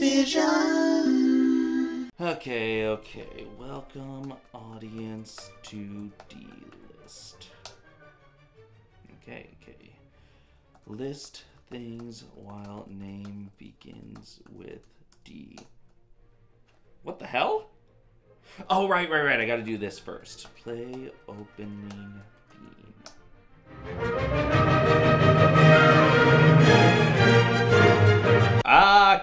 vision. Okay, okay. Welcome, audience, to D-List. Okay, okay. List things while name begins with D. What the hell? Oh, right, right, right. I gotta do this first. Play opening theme.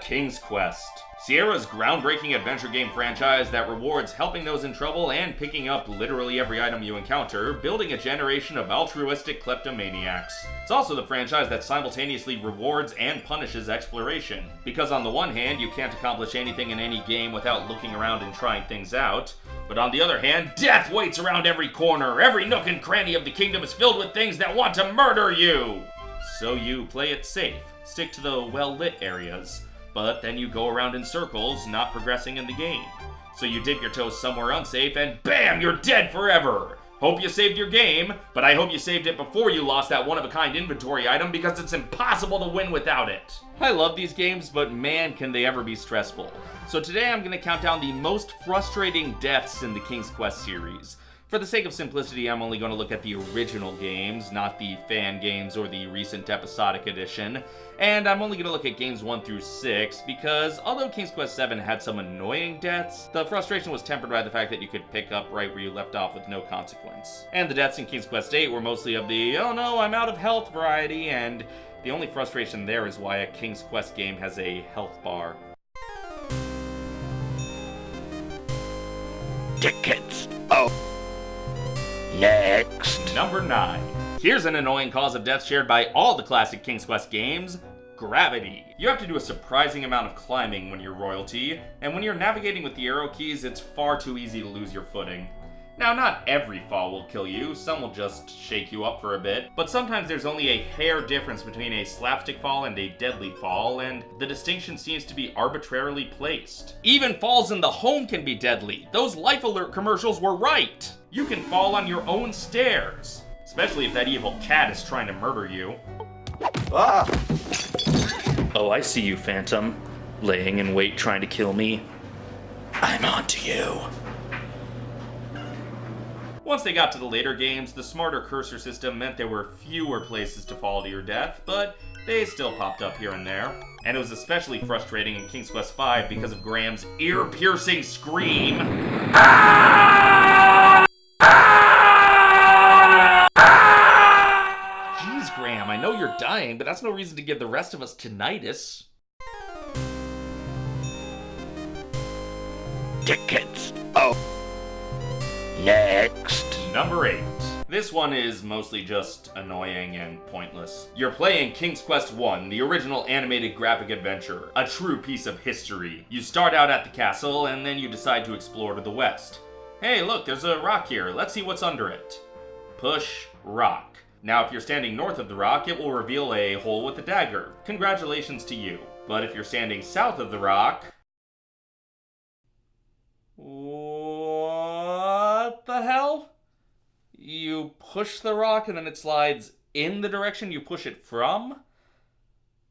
King's Quest. Sierra's groundbreaking adventure game franchise that rewards helping those in trouble and picking up literally every item you encounter, building a generation of altruistic kleptomaniacs. It's also the franchise that simultaneously rewards and punishes exploration. Because on the one hand, you can't accomplish anything in any game without looking around and trying things out, but on the other hand, death waits around every corner. Every nook and cranny of the kingdom is filled with things that want to murder you. So you play it safe, stick to the well-lit areas, but then you go around in circles, not progressing in the game. So you dip your toes somewhere unsafe and BAM! You're dead forever! Hope you saved your game, but I hope you saved it before you lost that one-of-a-kind inventory item because it's impossible to win without it. I love these games, but man can they ever be stressful. So today I'm going to count down the most frustrating deaths in the King's Quest series. For the sake of simplicity, I'm only going to look at the original games, not the fan games or the recent episodic edition. And I'm only going to look at games 1 through 6, because although King's Quest 7 had some annoying deaths, the frustration was tempered by the fact that you could pick up right where you left off with no consequence. And the deaths in King's Quest 8 were mostly of the, oh no, I'm out of health variety, and the only frustration there is why a King's Quest game has a health bar. Tickets. Oh. Next. Number 9. Here's an annoying cause of death shared by all the classic King's Quest games, gravity. You have to do a surprising amount of climbing when you're royalty, and when you're navigating with the arrow keys, it's far too easy to lose your footing. Now, not every fall will kill you, some will just shake you up for a bit, but sometimes there's only a hair difference between a slapstick fall and a deadly fall, and the distinction seems to be arbitrarily placed. Even falls in the home can be deadly. Those Life Alert commercials were right! You can fall on your own stairs, especially if that evil cat is trying to murder you. Ah! Oh, I see you, Phantom. Laying in wait trying to kill me. I'm on to you. Once they got to the later games, the smarter cursor system meant there were fewer places to fall to your death, but they still popped up here and there. And it was especially frustrating in King's Quest V because of Graham's ear-piercing scream. Jeez, Graham, I know you're dying, but that's no reason to give the rest of us tinnitus. Tickets. Oh. Next. Number 8. This one is mostly just annoying and pointless. You're playing King's Quest 1, the original animated graphic adventure, a true piece of history. You start out at the castle, and then you decide to explore to the west. Hey, look, there's a rock here. Let's see what's under it. Push rock. Now, if you're standing north of the rock, it will reveal a hole with a dagger. Congratulations to you. But if you're standing south of the rock... What the hell? You push the rock and then it slides in the direction you push it from?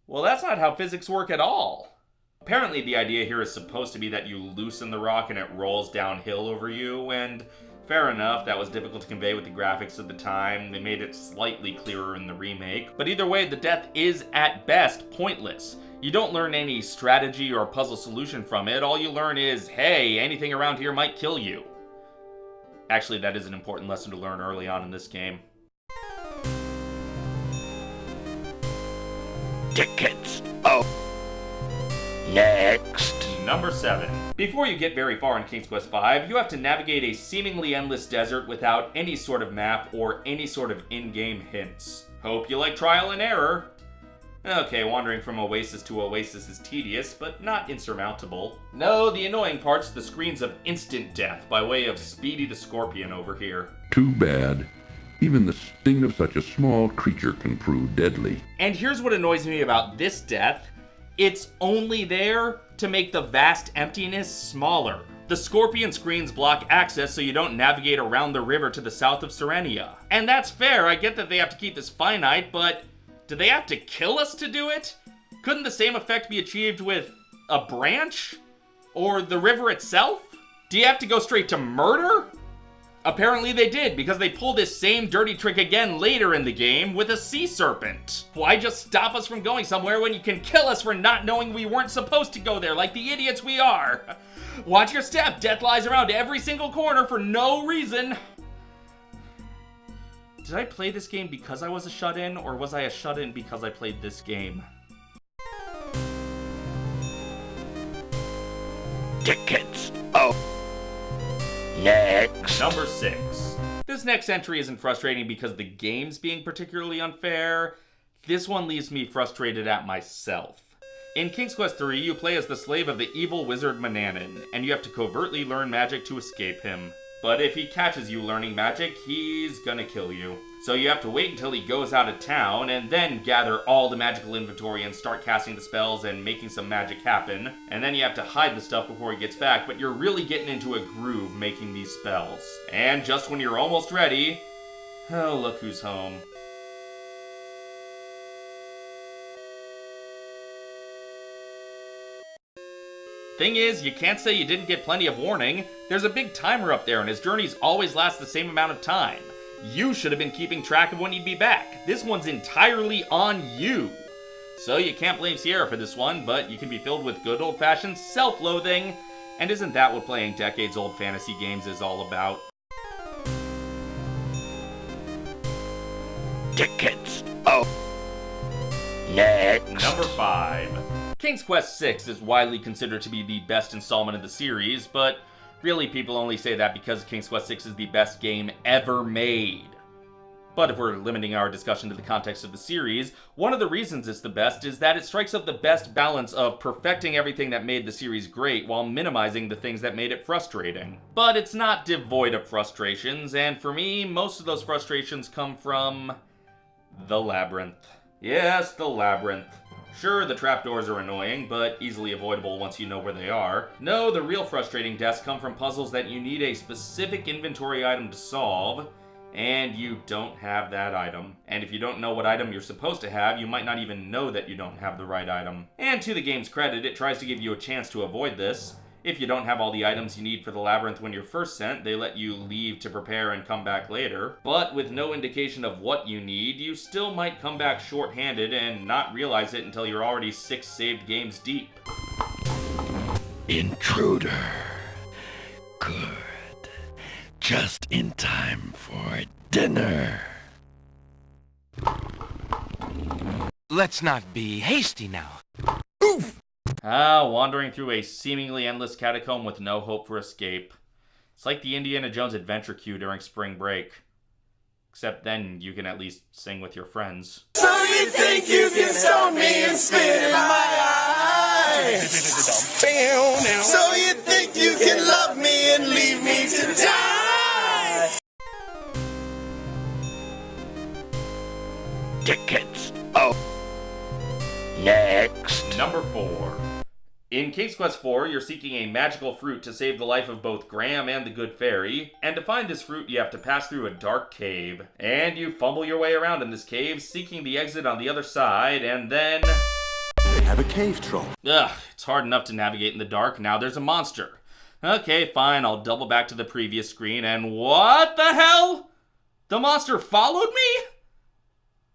Well, that's not how physics work at all. Apparently, the idea here is supposed to be that you loosen the rock and it rolls downhill over you, and fair enough, that was difficult to convey with the graphics of the time. They made it slightly clearer in the remake. But either way, the death is, at best, pointless. You don't learn any strategy or puzzle solution from it. All you learn is, hey, anything around here might kill you. Actually, that is an important lesson to learn early on in this game. Tickets. Oh. Next. Number 7. Before you get very far in King's Quest V, you have to navigate a seemingly endless desert without any sort of map or any sort of in-game hints. Hope you like trial and error. Okay, wandering from oasis to oasis is tedious, but not insurmountable. No, the annoying part's the screens of instant death by way of Speedy the Scorpion over here. Too bad. Even the sting of such a small creature can prove deadly. And here's what annoys me about this death. It's only there to make the vast emptiness smaller. The Scorpion screens block access so you don't navigate around the river to the south of Serenia. And that's fair, I get that they have to keep this finite, but do they have to kill us to do it? Couldn't the same effect be achieved with a branch? Or the river itself? Do you have to go straight to murder? Apparently they did, because they pull this same dirty trick again later in the game with a sea serpent. Why just stop us from going somewhere when you can kill us for not knowing we weren't supposed to go there like the idiots we are? Watch your step, death lies around every single corner for no reason. Did I play this game because I was a shut-in, or was I a shut-in because I played this game? Tickets. Oh. Next. Number 6. This next entry isn't frustrating because the game's being particularly unfair. This one leaves me frustrated at myself. In King's Quest III, you play as the slave of the evil wizard Manannan, and you have to covertly learn magic to escape him. But if he catches you learning magic, he's gonna kill you. So you have to wait until he goes out of town and then gather all the magical inventory and start casting the spells and making some magic happen. And then you have to hide the stuff before he gets back, but you're really getting into a groove making these spells. And just when you're almost ready, oh, look who's home. Thing is, you can't say you didn't get plenty of warning. There's a big timer up there and his journeys always last the same amount of time. You should have been keeping track of when he'd be back. This one's entirely on you. So you can't blame Sierra for this one, but you can be filled with good old-fashioned self-loathing. And isn't that what playing decades-old fantasy games is all about? Tickets. Oh. Next. Number 5. King's Quest VI is widely considered to be the best installment of the series, but really people only say that because King's Quest VI is the best game ever made. But if we're limiting our discussion to the context of the series, one of the reasons it's the best is that it strikes up the best balance of perfecting everything that made the series great while minimizing the things that made it frustrating. But it's not devoid of frustrations, and for me, most of those frustrations come from... the Labyrinth. Yes, the Labyrinth. Sure, the trapdoors are annoying, but easily avoidable once you know where they are. No, the real frustrating deaths come from puzzles that you need a specific inventory item to solve, and you don't have that item. And if you don't know what item you're supposed to have, you might not even know that you don't have the right item. And to the game's credit, it tries to give you a chance to avoid this. If you don't have all the items you need for the labyrinth when you're first sent, they let you leave to prepare and come back later. But with no indication of what you need, you still might come back short-handed and not realize it until you're already six saved games deep. Intruder. Good. Just in time for dinner. Let's not be hasty now. Ah, wandering through a seemingly endless catacomb with no hope for escape. It's like the Indiana Jones adventure queue during spring break. Except then you can at least sing with your friends. So you think you can stone me and spit in my eye? So you think you can love me and leave me to die? Tickets. In King's Quest IV, you're seeking a magical fruit to save the life of both Graham and the Good Fairy, and to find this fruit you have to pass through a dark cave. And you fumble your way around in this cave, seeking the exit on the other side, and then... They have a cave troll. Ugh, it's hard enough to navigate in the dark, now there's a monster. Okay, fine, I'll double back to the previous screen, and what the hell? The monster followed me?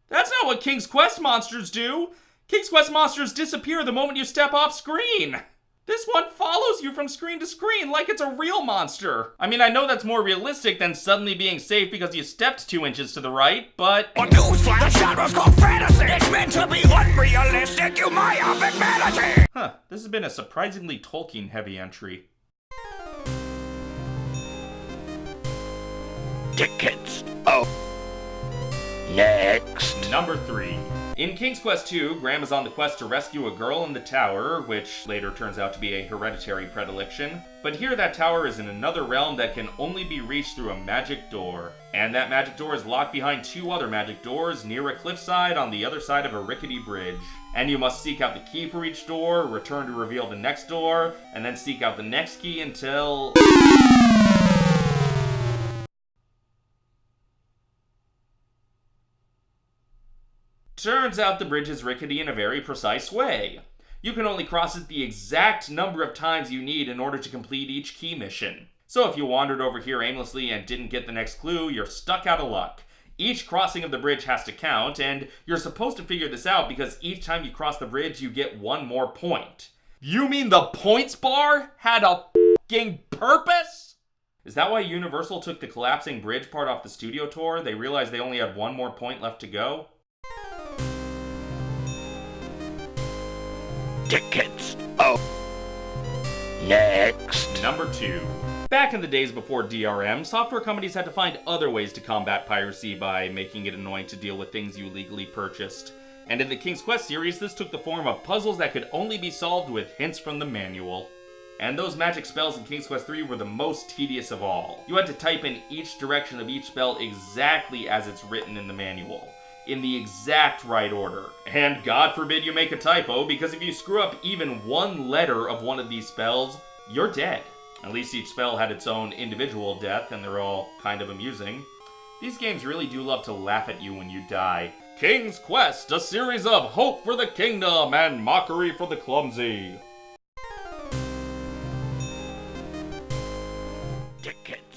That's not what King's Quest monsters do! King's Quest monsters disappear the moment you step off screen. This one follows you from screen to screen like it's a real monster. I mean, I know that's more realistic than suddenly being safe because you stepped two inches to the right, but... A newsflash, genre's called fantasy. It's meant to be unrealistic, you myopic manatee. Huh, this has been a surprisingly Tolkien-heavy entry. Tickets. Oh. Next. Number 3. In King's Quest II, Graham is on the quest to rescue a girl in the tower, which later turns out to be a hereditary predilection. But here that tower is in another realm that can only be reached through a magic door. And that magic door is locked behind two other magic doors near a cliffside on the other side of a rickety bridge. And you must seek out the key for each door, return to reveal the next door, and then seek out the next key until... Turns out the bridge is rickety in a very precise way. You can only cross it the exact number of times you need in order to complete each key mission. So if you wandered over here aimlessly and didn't get the next clue, you're stuck out of luck. Each crossing of the bridge has to count, and you're supposed to figure this out because each time you cross the bridge, you get one more point. You mean the points bar had a fing purpose? Is that why Universal took the collapsing bridge part off the studio tour? They realized they only had one more point left to go? Tickets. Oh. Next. Number 2. Back in the days before DRM, software companies had to find other ways to combat piracy by making it annoying to deal with things you legally purchased. And in the King's Quest series, this took the form of puzzles that could only be solved with hints from the manual. And those magic spells in King's Quest 3 were the most tedious of all. You had to type in each direction of each spell exactly as it's written in the manual, in the exact right order. And God forbid you make a typo, because if you screw up even one letter of one of these spells, you're dead. At least each spell had its own individual death, and they're all kind of amusing. These games really do love to laugh at you when you die. King's Quest, a series of hope for the kingdom and mockery for the clumsy.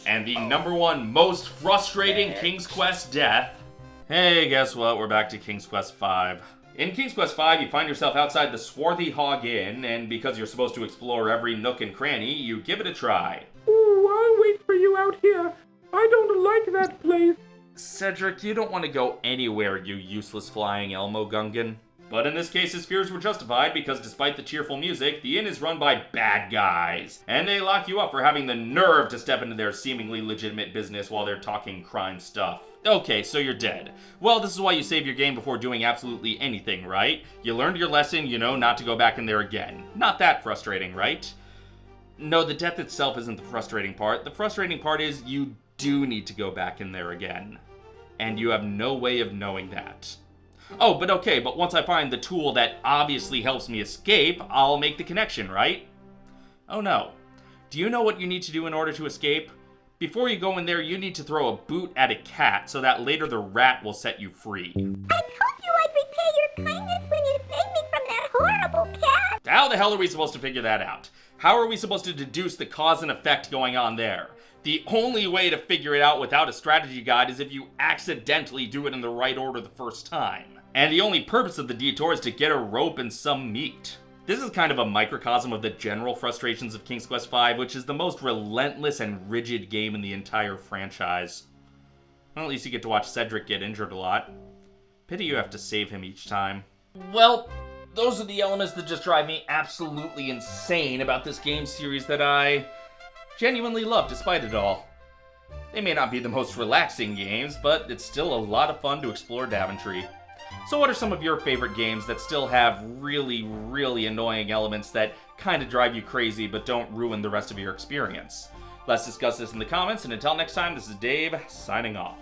And the number one most frustrating King's Quest death. Hey, guess what? We're back to King's Quest V. In King's Quest V, you find yourself outside the Swarthy Hog Inn, and because you're supposed to explore every nook and cranny, you give it a try. Ooh, I'll wait for you out here. I don't like that place. Cedric, you don't want to go anywhere, you useless flying Elmo Gungan. But in this case, his fears were justified because despite the cheerful music, the inn is run by bad guys. And they lock you up for having the nerve to step into their seemingly legitimate business while they're talking crime stuff. Okay, so you're dead. Well, this is why you save your game before doing absolutely anything, right? You learned your lesson, you know not to go back in there again. Not that frustrating, right? No, the death itself isn't the frustrating part. The frustrating part is you do need to go back in there again. And you have no way of knowing that. Oh, but okay, but once I find the tool that obviously helps me escape, I'll make the connection, right? Oh no. Do you know what you need to do in order to escape? Before you go in there, you need to throw a boot at a cat so that later the rat will set you free. I you I'd repay your kindness when you saved me from that horrible cat. How the hell are we supposed to figure that out? How are we supposed to deduce the cause and effect going on there? The only way to figure it out without a strategy guide is if you accidentally do it in the right order the first time. And the only purpose of the detour is to get a rope and some meat. This is kind of a microcosm of the general frustrations of King's Quest V, which is the most relentless and rigid game in the entire franchise. Well, at least you get to watch Cedric get injured a lot. Pity you have to save him each time. Well, those are the elements that just drive me absolutely insane about this game series that I genuinely love despite it all. They may not be the most relaxing games, but it's still a lot of fun to explore Daventry. So what are some of your favorite games that still have really, really annoying elements that kind of drive you crazy but don't ruin the rest of your experience? Let's discuss this in the comments, and until next time, this is Dave, signing off.